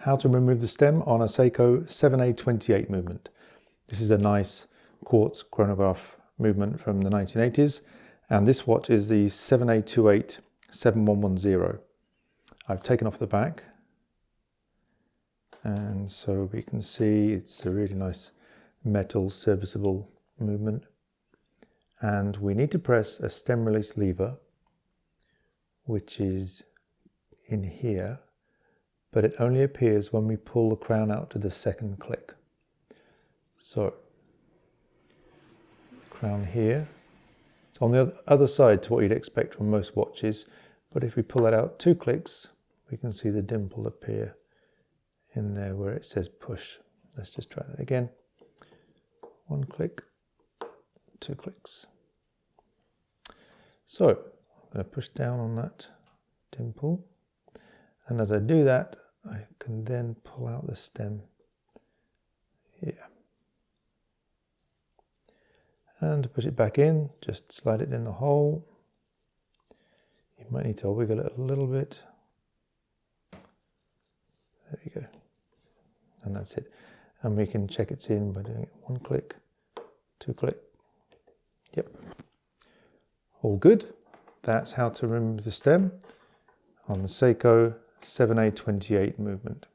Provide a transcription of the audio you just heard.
how to remove the stem on a Seiko 7A28 movement. This is a nice quartz chronograph movement from the 1980s and this watch is the 7A28 7110. I've taken off the back and so we can see it's a really nice metal serviceable movement and we need to press a stem release lever which is in here but it only appears when we pull the crown out to the second click. So, crown here. It's on the other side to what you'd expect from most watches, but if we pull it out two clicks, we can see the dimple appear in there where it says push. Let's just try that again. One click, two clicks. So, I'm going to push down on that dimple. And as I do that, I can then pull out the stem here. And push it back in, just slide it in the hole. You might need to wiggle it a little bit. There we go. And that's it. And we can check it's in by doing it one click, two click. Yep. All good. That's how to remove the stem on the Seiko 7A28 movement.